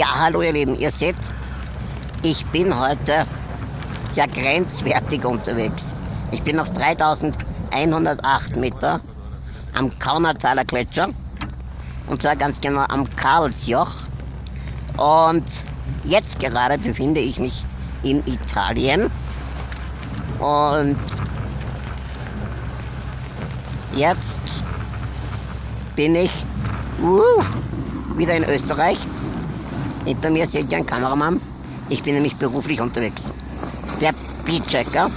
Ja, hallo ihr Lieben, ihr seht, ich bin heute sehr grenzwertig unterwegs. Ich bin auf 3108 Meter am Kaunertaler Gletscher und zwar ganz genau am Karlsjoch. Und jetzt gerade befinde ich mich in Italien und jetzt bin ich uh, wieder in Österreich. Hinter mir seht ihr einen Kameramann. Ich bin nämlich beruflich unterwegs. Der Beatchecker.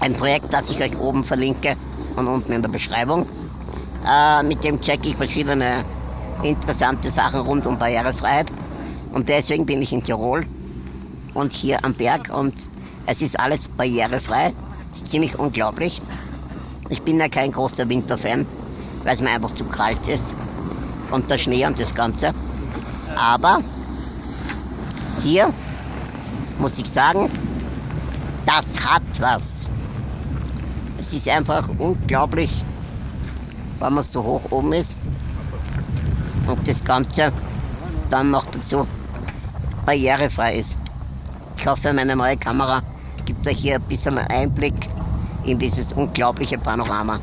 Ein Projekt, das ich euch oben verlinke und unten in der Beschreibung. Äh, mit dem checke ich verschiedene interessante Sachen rund um Barrierefreiheit. Und deswegen bin ich in Tirol und hier am Berg und es ist alles barrierefrei. Das ist ziemlich unglaublich. Ich bin ja kein großer Winterfan, weil es mir einfach zu kalt ist. Und der Schnee und das Ganze. Aber hier muss ich sagen, das hat was. Es ist einfach unglaublich, wenn man so hoch oben ist und das Ganze dann noch dazu barrierefrei ist. Ich hoffe, meine neue Kamera gibt euch hier ein bisschen Einblick in dieses unglaubliche Panorama.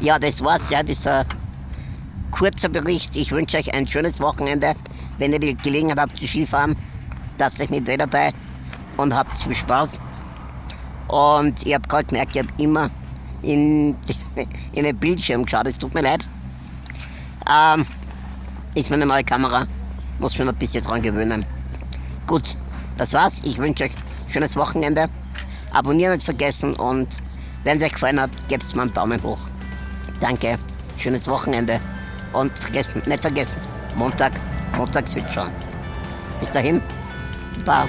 Ja, das war's, ja, dieser kurzer Bericht. Ich wünsche euch ein schönes Wochenende. Wenn ihr die Gelegenheit habt zu Skifahren, tatsächlich mit dabei und habt viel Spaß. Und ich habe gerade gemerkt, ich habe immer in, in den Bildschirm geschaut, es tut mir leid. Ähm, ist meine neue Kamera, muss mir noch ein bisschen dran gewöhnen. Gut, das war's. Ich wünsche euch ein schönes Wochenende. Abonnieren nicht vergessen und wenn es euch gefallen hat, gebt mir einen Daumen hoch. Danke, schönes Wochenende und vergessen, nicht vergessen, Montag, Montags wird schon. Bis dahin, bye.